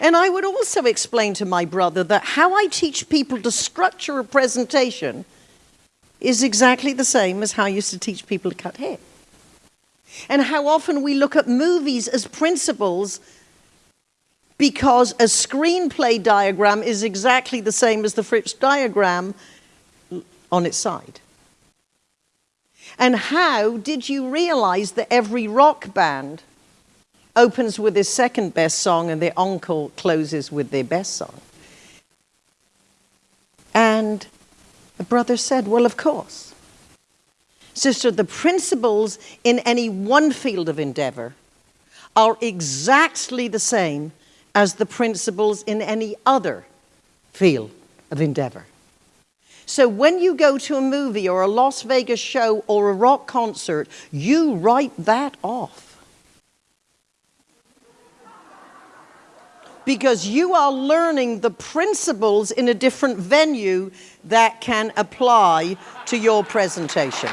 And I would also explain to my brother that how I teach people to structure a presentation is exactly the same as how I used to teach people to cut hair. And how often we look at movies as principles because a screenplay diagram is exactly the same as the Fritz diagram on its side. And how did you realize that every rock band opens with their second best song and their encore closes with their best song? And the brother said, Well, of course. Sister, the principles in any one field of endeavor are exactly the same as the principles in any other field of endeavor. So when you go to a movie or a Las Vegas show or a rock concert, you write that off. Because you are learning the principles in a different venue that can apply to your presentation.